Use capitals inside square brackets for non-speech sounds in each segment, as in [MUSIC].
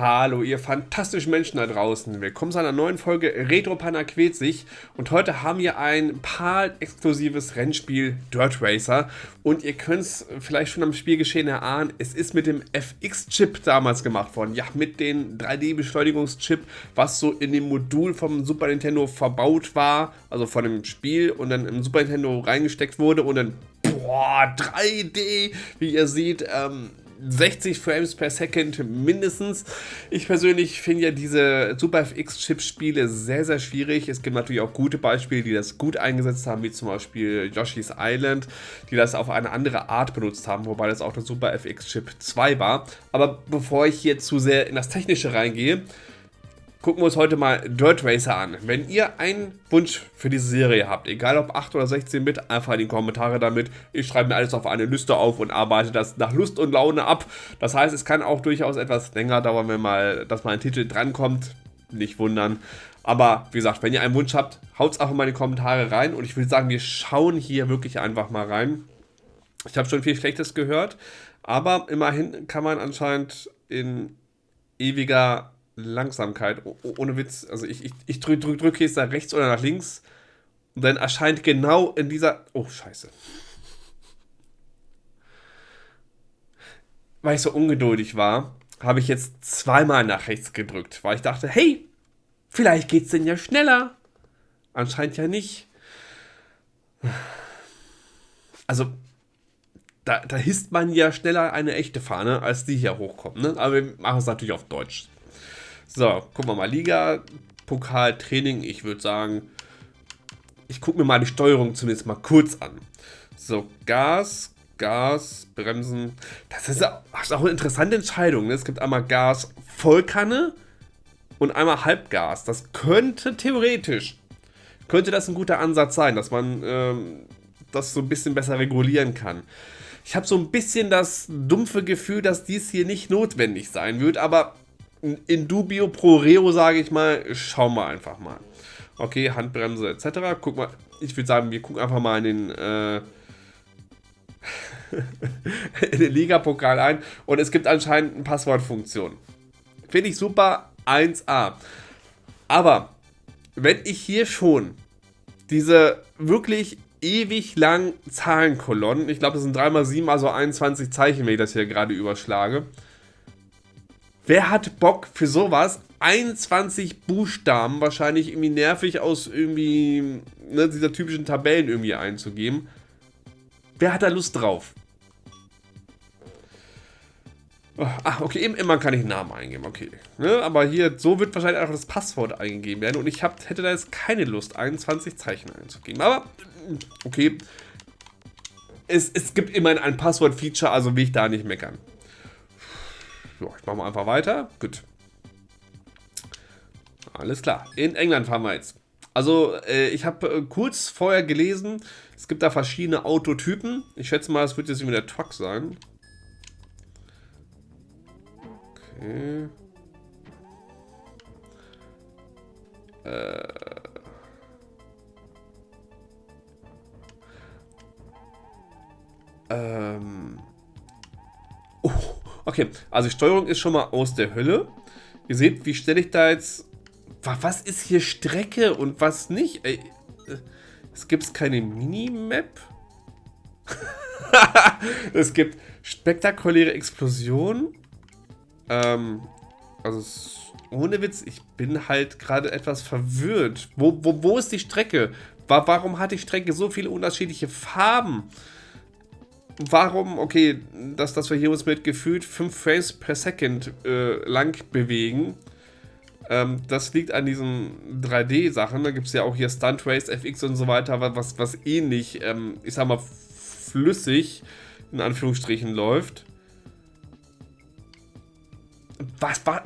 Hallo, ihr fantastischen Menschen da draußen. Willkommen zu einer neuen Folge Retro Panna quält sich. Und heute haben wir ein paar exklusives Rennspiel Dirt Racer. Und ihr könnt es vielleicht schon am Spielgeschehen erahnen, es ist mit dem FX-Chip damals gemacht worden. Ja, mit dem 3D-Beschleunigungschip, was so in dem Modul vom Super Nintendo verbaut war. Also von dem Spiel und dann im Super Nintendo reingesteckt wurde. Und dann, boah, 3D, wie ihr seht, ähm, 60 Frames per Second mindestens. Ich persönlich finde ja diese Super FX-Chip-Spiele sehr, sehr schwierig. Es gibt natürlich auch gute Beispiele, die das gut eingesetzt haben, wie zum Beispiel Yoshi's Island, die das auf eine andere Art benutzt haben, wobei das auch der Super FX-Chip 2 war. Aber bevor ich hier zu sehr in das Technische reingehe, gucken wir uns heute mal Dirt Racer an. Wenn ihr einen Wunsch für diese Serie habt, egal ob 8 oder 16 Bit, einfach in die Kommentare damit. Ich schreibe mir alles auf eine Liste auf und arbeite das nach Lust und Laune ab. Das heißt, es kann auch durchaus etwas länger dauern, wenn mal, dass mal ein Titel drankommt. Nicht wundern. Aber wie gesagt, wenn ihr einen Wunsch habt, haut es einfach mal in die Kommentare rein. Und ich würde sagen, wir schauen hier wirklich einfach mal rein. Ich habe schon viel Schlechtes gehört. Aber immerhin kann man anscheinend in ewiger Langsamkeit. ohne Witz. Also ich, ich, ich drücke drück, drück jetzt nach rechts oder nach links. Und dann erscheint genau in dieser. Oh, scheiße. Weil ich so ungeduldig war, habe ich jetzt zweimal nach rechts gedrückt, weil ich dachte, hey, vielleicht geht es denn ja schneller. Anscheinend ja nicht. Also, da, da hisst man ja schneller eine echte Fahne, als die hier hochkommt. Ne? Aber wir machen es natürlich auf Deutsch. So, gucken wir mal. Liga, Pokal, Training. Ich würde sagen, ich gucke mir mal die Steuerung zumindest mal kurz an. So, Gas, Gas, Bremsen. Das ist, auch eine interessante Entscheidung. Ne? Es gibt einmal Gas Vollkanne und einmal Halbgas. Das könnte theoretisch, könnte das ein guter Ansatz sein, dass man ähm, das so ein bisschen besser regulieren kann. Ich habe so ein bisschen das dumpfe Gefühl, dass dies hier nicht notwendig sein wird, aber in dubio pro reo, sage ich mal, schauen wir einfach mal. Okay, Handbremse etc. Guck mal, ich würde sagen, wir gucken einfach mal in den, äh, [LAUGHS] in den Liga-Pokal ein und es gibt anscheinend eine Passwortfunktion. Finde ich super, 1A. Aber wenn ich hier schon diese wirklich ewig langen Zahlenkolonnen, ich glaube, das sind 3x7, also 21 Zeichen, wenn ich das hier gerade überschlage, Wer hat Bock für sowas? 21 Buchstaben, wahrscheinlich irgendwie nervig aus irgendwie ne, dieser typischen Tabellen irgendwie einzugeben. Wer hat da Lust drauf? Ah, okay, eben immer kann ich einen Namen eingeben, okay. Ne, aber hier, so wird wahrscheinlich auch das Passwort eingegeben werden und ich hab, hätte da jetzt keine Lust, 21 Zeichen einzugeben. Aber, okay. Es, es gibt immerhin ein Passwort-Feature, also will ich da nicht meckern. So, ich mache mal einfach weiter. Gut. Alles klar. In England fahren wir jetzt. Also, äh, ich habe äh, kurz vorher gelesen, es gibt da verschiedene Autotypen. Ich schätze mal, es wird jetzt irgendwie der Truck sein. Okay. Äh. Ähm. Okay, also die Steuerung ist schon mal aus der Hölle. Ihr seht, wie stelle ich da jetzt... Was ist hier Strecke und was nicht? Ey, äh, es gibt keine Minimap. [LAUGHS] es gibt spektakuläre Explosionen. Ähm, also ohne Witz, ich bin halt gerade etwas verwirrt. Wo, wo, wo ist die Strecke? Warum hat die Strecke so viele unterschiedliche Farben? Warum, okay, dass, dass wir hier uns mit gefühlt 5 Frames per Second äh, lang bewegen, ähm, das liegt an diesen 3D-Sachen. Da gibt es ja auch hier Stunt Race, FX und so weiter, was, was ähnlich, ähm, ich sag mal, flüssig in Anführungsstrichen läuft. Was, was,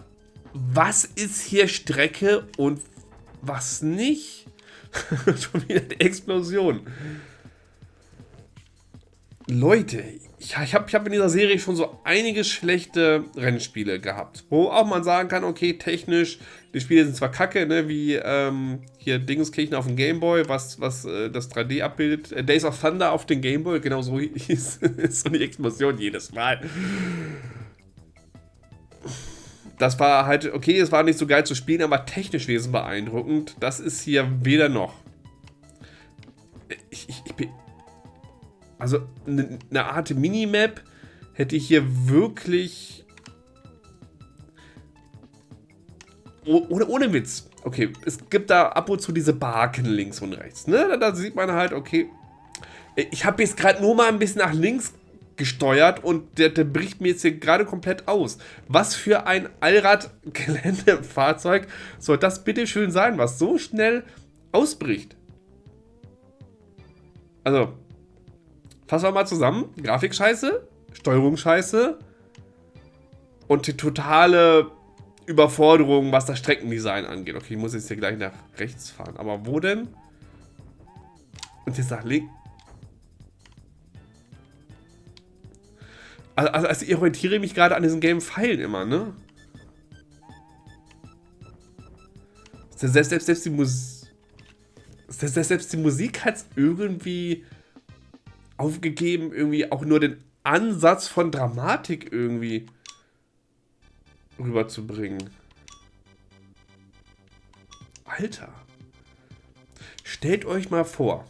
was ist hier Strecke und was nicht? [LAUGHS] Schon wieder die Explosion. Leute, ich, ich habe ich hab in dieser Serie schon so einige schlechte Rennspiele gehabt. Wo auch man sagen kann, okay, technisch, die Spiele sind zwar kacke, ne, wie ähm, hier Dingenskirchen auf dem Gameboy, was, was äh, das 3D abbildet. Äh, Days of Thunder auf dem Gameboy, genau so [LAUGHS] hieß so die Explosion jedes Mal. das war halt, okay, es war nicht so geil zu spielen, aber technisch wesentlich beeindruckend. Das ist hier weder noch. Ich, ich, ich bin... Also, eine ne Art Minimap hätte ich hier wirklich... Ohne, ohne Witz. Okay, es gibt da ab und zu diese Barken links und rechts. Ne? Da, da sieht man halt, okay, ich habe jetzt gerade nur mal ein bisschen nach links gesteuert und der, der bricht mir jetzt hier gerade komplett aus. Was für ein Allrad-Geländefahrzeug soll das bitte schön sein, was so schnell ausbricht? Also, fassen wir mal zusammen. Grafik scheiße, Steuerung scheiße und die totale Überforderung, was das Streckendesign angeht. Okay, ich muss jetzt hier gleich nach rechts fahren. Aber wo denn? Und jetzt nach links. Also, also, also ich orientiere mich gerade an diesen gelben Pfeilen immer, ne? Selbst, selbst, selbst die Musik. Selbst, selbst die Musik hat es irgendwie aufgegeben, irgendwie auch nur den Ansatz von Dramatik irgendwie rüberzubringen. Alter. Stellt euch mal vor.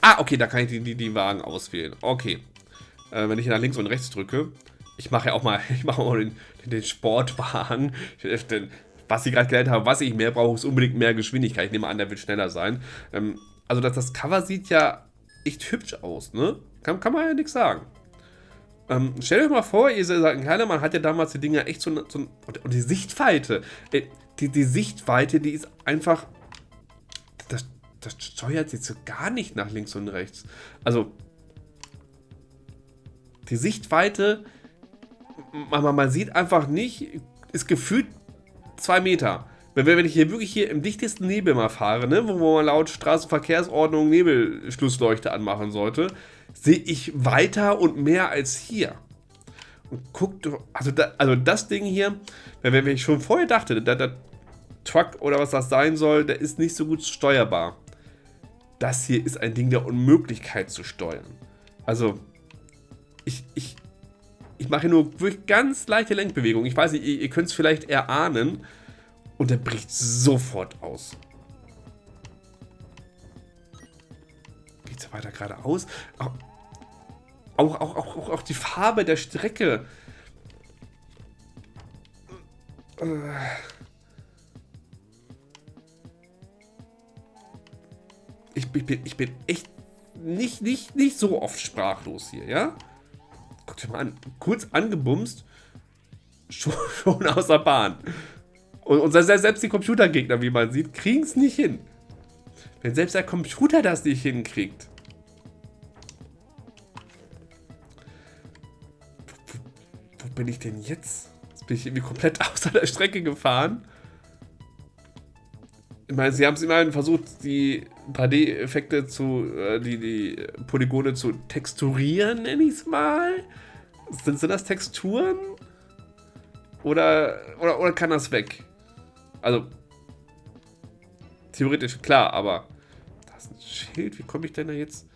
Ah, okay, da kann ich die, die, die Wagen auswählen. Okay äh, wenn ich nach links und rechts drücke. Ich mache ja auch mal, [LAUGHS] ich mache mal den, den Sportwagen. Den, was ich gerade gelernt habe, was ich mehr brauche, ist unbedingt mehr Geschwindigkeit. Ich nehme an, der wird schneller sein. Ähm, also das, das Cover sieht ja echt hübsch aus, ne? Kann, kann man ja nichts sagen. Ähm, stellt euch mal vor, ihr seid ein kleiner Mann, hat ja damals die Dinger echt so, so und die Sichtweite, äh, die, die Sichtweite, die ist einfach, das, das steuert jetzt so gar nicht nach links und rechts. Also, die Sichtweite, man, man sieht einfach nicht, ist gefühlt zwei Meter. Wenn, wenn ich hier wirklich hier im dichtesten Nebel mal fahre, ne, wo man laut Straßenverkehrsordnung Nebelschlussleuchte anmachen sollte, sehe ich weiter und mehr als hier. Und guckt, also, da, also das Ding hier, wenn, wenn ich schon vorher dachte, der, der Truck oder was das sein soll, der ist nicht so gut steuerbar. Das hier ist ein Ding der Unmöglichkeit zu steuern. Also, ich, ich, ich mache nur wirklich ganz leichte Lenkbewegungen. Ich weiß nicht, ihr, ihr könnt es vielleicht erahnen. Und er bricht sofort aus. Geht es weiter geradeaus? Auch, auch, auch, auch, auch die Farbe der Strecke. Ich, ich, bin, ich bin echt nicht, nicht, nicht so oft sprachlos hier, ja? Guck dir mal an. Kurz angebumst. Schon, [LAUGHS] schon aus der Bahn. Und, und selbst die Computergegner, wie man sieht, kriegen es nicht hin. Wenn selbst der Computer das nicht hinkriegt. Wo, wo, wo bin ich denn jetzt? Jetzt bin ich irgendwie komplett [LAUGHS] außer der Strecke gefahren. Ich meine, sie haben es immerhin versucht, die 3D-Effekte zu, äh, die, die Polygone zu texturieren, nenne ich es mal. Sind, sind das Texturen? Oder, oder, oder kann das weg? Also, theoretisch klar, aber da ist ein Schild. Wie komme ich denn da jetzt?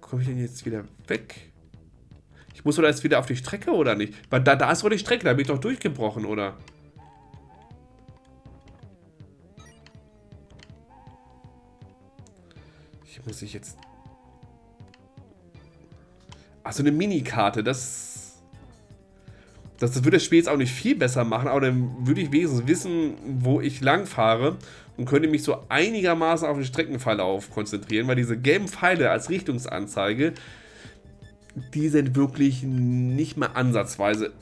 Komme ich denn jetzt wieder weg? Ich muss oder jetzt wieder auf die Strecke oder nicht? Weil da, da ist doch die Strecke, da bin ich doch durchgebrochen, oder? muss ich jetzt... Achso, eine Minikarte, das... das... Würde das Spiel jetzt auch nicht viel besser machen, aber dann würde ich wenigstens wissen, wo ich lang fahre und könnte mich so einigermaßen auf den Streckenverlauf konzentrieren, weil diese gelben Pfeile als Richtungsanzeige, die sind wirklich nicht mal ansatzweise...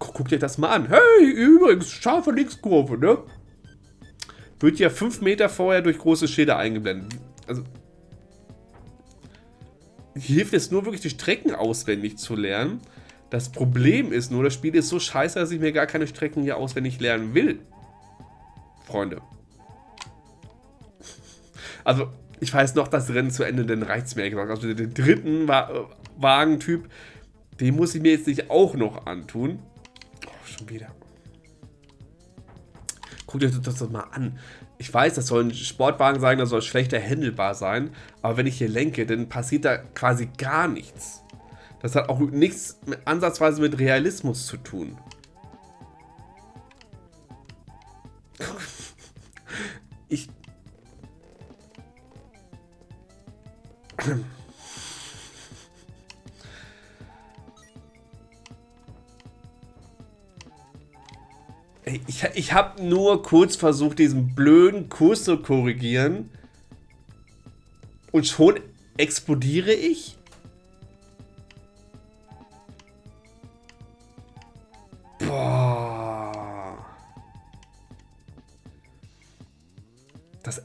Guckt euch das mal an. Hey, übrigens, scharfe Linkskurve, ne? Wird ja fünf Meter vorher durch große Schilder eingeblendet. Also, hilft es nur wirklich die Strecken auswendig zu lernen. Das Problem ist nur, das Spiel ist so scheiße, dass ich mir gar keine Strecken hier auswendig lernen will. Freunde. Also, ich weiß noch das Rennen zu Ende, den reizt mir gesagt. Also den dritten Wa Wagentyp, den muss ich mir jetzt nicht auch noch antun. Oh, schon wieder. Guckt euch das doch mal an ich weiß, das soll ein Sportwagen sein, das soll schlechter handelbar sein, aber wenn ich hier lenke, dann passiert da quasi gar nichts. Das hat auch nichts mit, ansatzweise mit Realismus zu tun. [LAUGHS] Ich... Ich, ich habe nur kurz versucht, diesen blöden Kurs zu korrigieren. Und schon explodiere ich?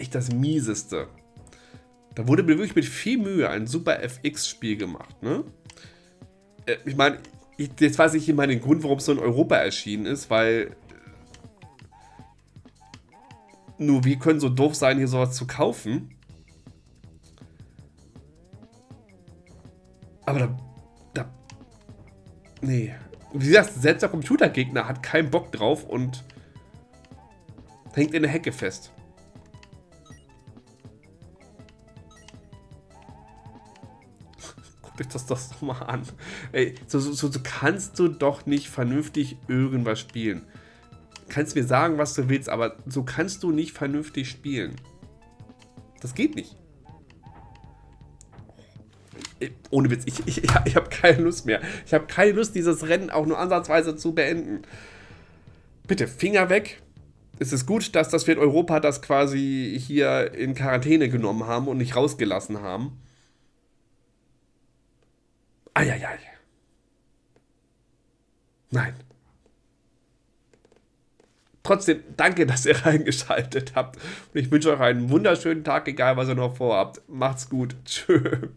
Echt das Mieseste. Da wurde mir wirklich mit viel Mühe ein super FX-Spiel gemacht, ne? Äh, ich meine, jetzt weiß ich immer den Grund, warum es so in Europa erschienen ist, weil nur wir können so doof sein, hier sowas zu kaufen. Aber da... da nee. Wie gesagt, selbst der Computergegner hat keinen Bock drauf und hängt in der Hecke fest. Guckt euch das doch mal an. Ey, so, so, so kannst du doch nicht vernünftig irgendwas spielen kannst mir sagen, was du willst, aber so kannst du nicht vernünftig spielen. Das geht nicht. Ohne Witz, ich, ich, ich habe keine Lust mehr. Ich habe keine Lust, dieses Rennen auch nur ansatzweise zu beenden. Bitte, Finger weg. Es ist gut, dass, dass wir in Europa das quasi hier in Quarantäne genommen haben und nicht rausgelassen haben. Eieiei. Nein. Trotzdem, danke, dass ihr [LAUGHS] reingeschaltet habt. Und ich wünsche euch einen wunderschönen Tag, egal was ihr noch vorhabt. Macht's gut. [LAUGHS] Tschö.